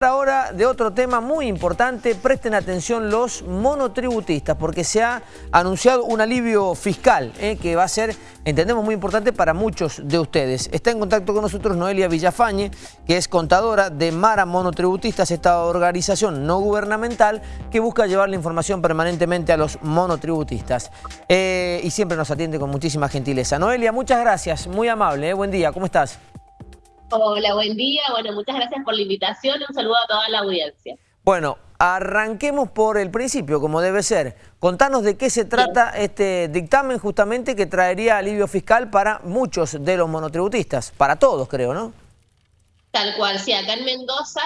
Ahora de otro tema muy importante, presten atención los monotributistas porque se ha anunciado un alivio fiscal eh, que va a ser, entendemos, muy importante para muchos de ustedes. Está en contacto con nosotros Noelia Villafañe, que es contadora de Mara Monotributistas, esta organización no gubernamental que busca llevar la información permanentemente a los monotributistas. Eh, y siempre nos atiende con muchísima gentileza. Noelia, muchas gracias, muy amable, eh. buen día, ¿cómo estás? Hola, buen día. Bueno, muchas gracias por la invitación. Un saludo a toda la audiencia. Bueno, arranquemos por el principio, como debe ser. Contanos de qué se trata este dictamen justamente que traería alivio fiscal para muchos de los monotributistas, para todos creo, ¿no? Tal cual, sí, acá en Mendoza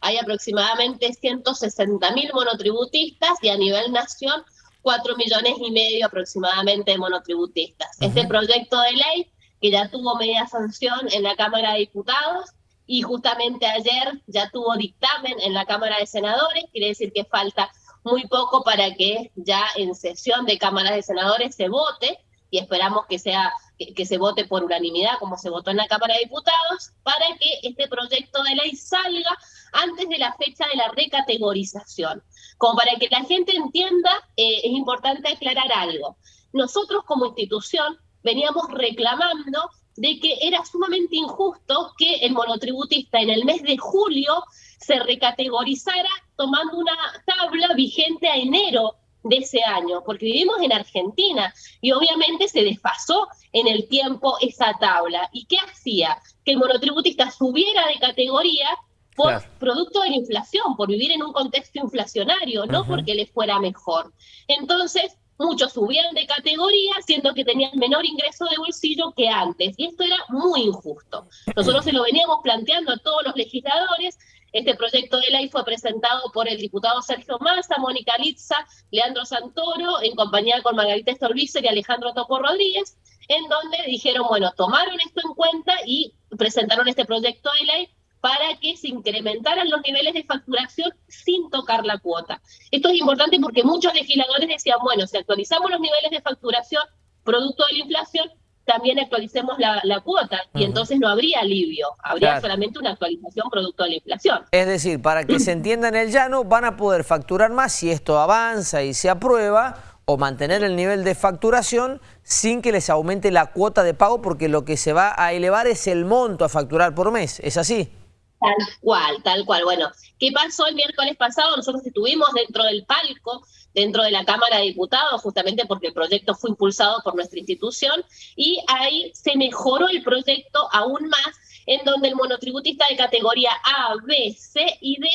hay aproximadamente 160 mil monotributistas y a nivel nación 4 millones y medio aproximadamente de monotributistas. Este proyecto de ley que ya tuvo media sanción en la Cámara de Diputados y justamente ayer ya tuvo dictamen en la Cámara de Senadores, quiere decir que falta muy poco para que ya en sesión de Cámara de Senadores se vote y esperamos que sea que, se vote por unanimidad como se votó en la Cámara de Diputados para que este proyecto de ley salga antes de la fecha de la recategorización. Como para que la gente entienda, eh, es importante aclarar algo. Nosotros como institución veníamos reclamando de que era sumamente injusto que el monotributista en el mes de julio se recategorizara tomando una tabla vigente a enero de ese año, porque vivimos en Argentina y obviamente se desfasó en el tiempo esa tabla. ¿Y qué hacía? Que el monotributista subiera de categoría por producto de la inflación, por vivir en un contexto inflacionario, no porque le fuera mejor. Entonces, muchos subían de categoría, siendo que tenían menor ingreso de bolsillo que antes. Y esto era muy injusto. Nosotros se lo veníamos planteando a todos los legisladores. Este proyecto de ley fue presentado por el diputado Sergio Massa, Mónica Litza, Leandro Santoro, en compañía con Margarita Stolbizer y Alejandro Topo Rodríguez, en donde dijeron, bueno, tomaron esto en cuenta y presentaron este proyecto de ley para que se incrementaran los niveles de facturación sin tocar la cuota. Esto es importante porque muchos legisladores decían, bueno, si actualizamos los niveles de facturación producto de la inflación, también actualicemos la, cuota y entonces no habría alivio, habría solamente una actualización producto de la inflación. Es decir, para que se entienda en el llano, van a poder facturar más si esto avanza y se aprueba o mantener el nivel de facturación sin que les aumente la cuota de pago porque lo que se va a elevar es el monto a facturar por mes, ¿es así? Tal cual, tal cual. Bueno, ¿qué pasó el miércoles pasado? Nosotros estuvimos dentro del palco, dentro de la Cámara de Diputados, justamente porque el proyecto fue impulsado por nuestra institución, y ahí se mejoró el proyecto aún más, en donde el monotributista de categoría A, B, C y D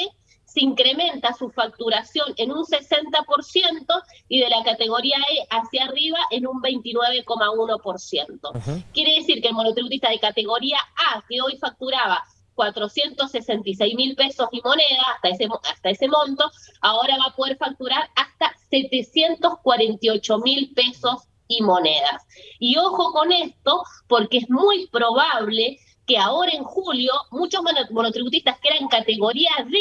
se incrementa su facturación en un 60% y de la categoría E hacia arriba en un 29,1%. Quiere decir que el monotributista de categoría A, que hoy facturaba 466 mil pesos y moneda hasta ese, hasta ese monto, ahora va a poder facturar hasta 748 mil pesos y monedas. Y ojo con esto, porque es muy probable que ahora en julio muchos monotributistas que eran categoría D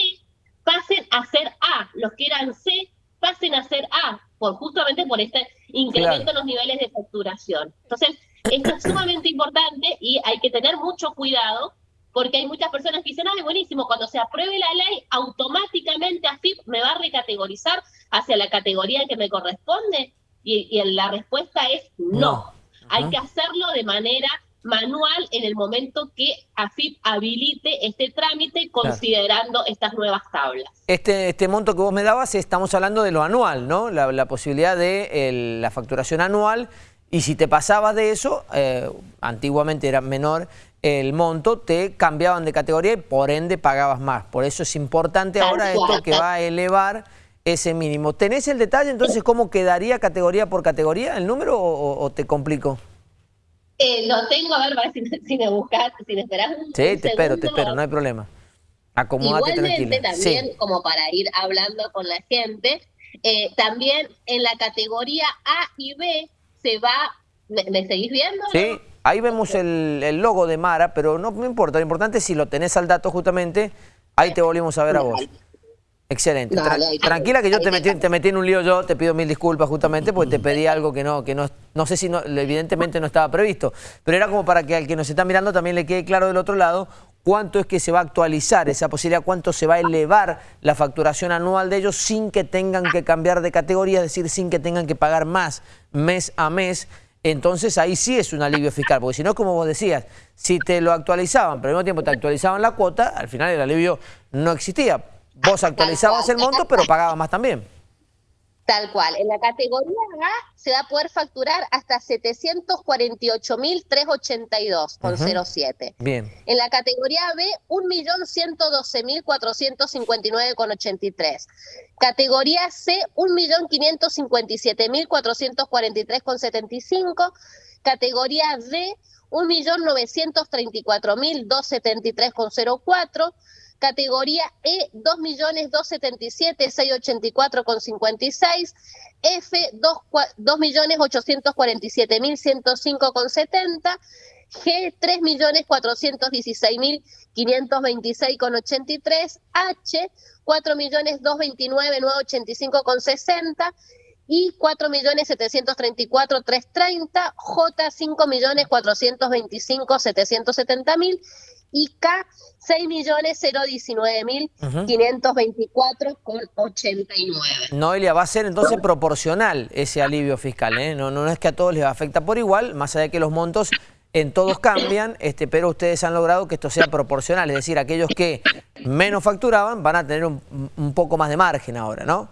pasen a ser A, los que eran C pasen a ser A, por, justamente por este incremento en los niveles de facturación. Entonces, esto es sumamente importante y hay que tener mucho cuidado porque hay muchas personas que dicen, ay, buenísimo, cuando se apruebe la ley, automáticamente AFIP me va a recategorizar hacia la categoría que me corresponde. Y, la respuesta es no. Hay que hacerlo de manera manual en el momento que AFIP habilite este trámite considerando estas nuevas tablas. Este, este monto que vos me dabas, estamos hablando de lo anual, ¿no? La, posibilidad de la facturación anual y si te pasabas de eso, eh, antiguamente era menor el monto, te cambiaban de categoría y por ende pagabas más. Por eso es importante ahora esto que va a elevar ese mínimo. ¿Tenés el detalle entonces cómo quedaría categoría por categoría el número o, te complico? Eh, lo tengo, a ver, si, si me buscas, si me un Sí, te espero, te espero, no hay problema. Acomódate Igualmente también, como para ir hablando con la gente, eh, también en la categoría A y B se va, ¿me, seguís viendo? Sí, ahí vemos el, logo de Mara, pero no me importa, lo importante es si lo tenés al dato justamente, ahí te volvimos a ver a vos. Excelente. tranquila que yo te metí, te metí en un lío yo, te pido mil disculpas justamente porque te pedí algo que no, que no, no sé si no, evidentemente no estaba previsto, pero era como para que al que nos está mirando también le quede claro del otro lado cuánto es que se va a actualizar esa posibilidad, cuánto se va a elevar la facturación anual de ellos sin que tengan que cambiar de categoría, es decir, sin que tengan que pagar más mes a mes. Entonces ahí sí es un alivio fiscal, porque si no, como vos decías, si te lo actualizaban, pero al mismo tiempo te actualizaban la cuota, al final el alivio no existía. Vos actualizabas el monto, pero pagabas más también. Tal cual. En la categoría A se va a poder facturar hasta 748.382,07. Bien. En la categoría B, 1.112.459,83. Categoría C, 1.557.443,75. Categoría D, 1.934.273,04 Categoría E, 2.277.684,56. F, 2.847.105,70. G, 3.416.526,83. H, 4.229.985,60 y 4.734.330, J 5.425.770.000 y K 6.019.524,89. Noelia, va a ser entonces proporcional ese alivio fiscal, ¿eh? no, no es que a todos les afecta por igual, más allá de que los montos en todos cambian, este, pero ustedes han logrado que esto sea proporcional, es decir, aquellos que menos facturaban van a tener un, un poco más de margen ahora, ¿no?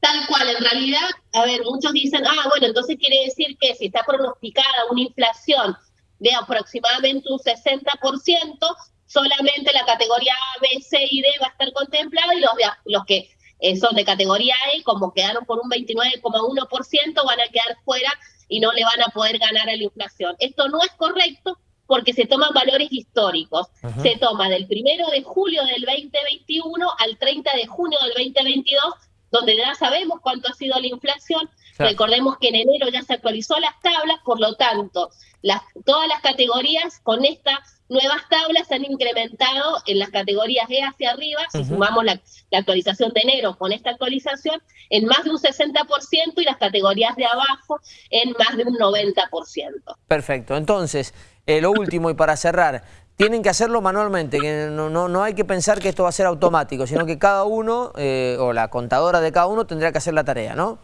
Tal cual, en realidad, a ver, muchos dicen, ah, bueno, entonces quiere decir que si está pronosticada una inflación de aproximadamente un 60%, solamente la categoría A, B, C y D va a estar contemplada y los, los que eh, son de categoría E, como quedaron por un 29,1%, van a quedar fuera y no le van a poder ganar a la inflación. Esto no es correcto porque se toman valores históricos. Se toma del primero de julio del 2021 al 30 de junio del 2022 donde ya sabemos cuánto ha sido la inflación. Recordemos que en enero ya se actualizó las tablas, por lo tanto, las, todas las categorías con estas nuevas tablas se han incrementado en las categorías E hacia arriba, si sumamos la, actualización de enero con esta actualización, en más de un 60% y las categorías de abajo en más de un 90%. Perfecto, entonces, eh, lo último y para cerrar, tienen que hacerlo manualmente, que no, no, no, hay que pensar que esto va a ser automático, sino que cada uno, eh, o la contadora de cada uno, tendrá que hacer la tarea, ¿no?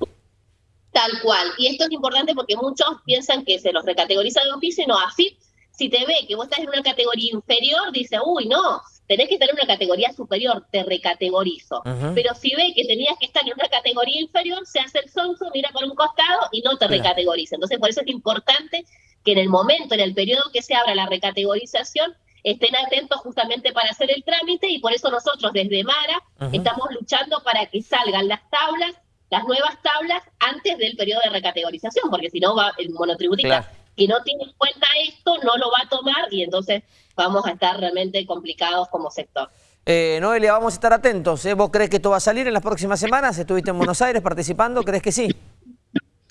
Tal cual. Y esto es importante porque muchos piensan que se los recategoriza de un piso y no así. Si te ve que vos estás en una categoría inferior, dice, uy, no, tenés que tener una categoría superior, te recategorizo. Pero si ve que tenías que estar en una categoría inferior, se hace el sonso, mira por un costado y no te recategoriza. Entonces, por eso es importante que en el momento, en el periodo que se abra la recategorización, estén atentos justamente para hacer el trámite y por eso nosotros desde Mara estamos luchando para que salgan las tablas, las nuevas tablas antes del periodo de recategorización, porque si no va el monotributista que no tiene en cuenta esto no lo va a tomar y entonces vamos a estar realmente complicados como sector. Eh, Noelia, vamos a estar atentos. ¿eh? ¿Vos crees que esto va a salir en las próximas semanas? ¿Estuviste en Buenos Aires participando? ¿Crees que sí?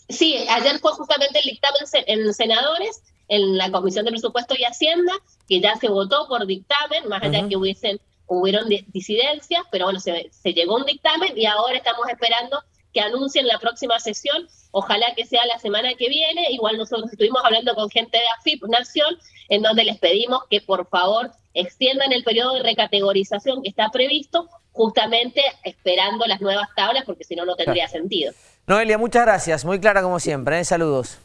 Sí, ayer fue justamente el dictamen en senadores en la Comisión de Presupuesto y Hacienda, que ya se votó por dictamen, más allá que hubiesen, hubieron disidencias, pero bueno, se, se llegó un dictamen y ahora estamos esperando que anuncien la próxima sesión, ojalá que sea la semana que viene, igual nosotros estuvimos hablando con gente de AFIP Nación, en donde les pedimos que por favor extiendan el periodo de recategorización que está previsto, justamente esperando las nuevas tablas, porque si no, no tendría sentido. Noelia, muchas gracias, muy clara como siempre, ¿eh? saludos.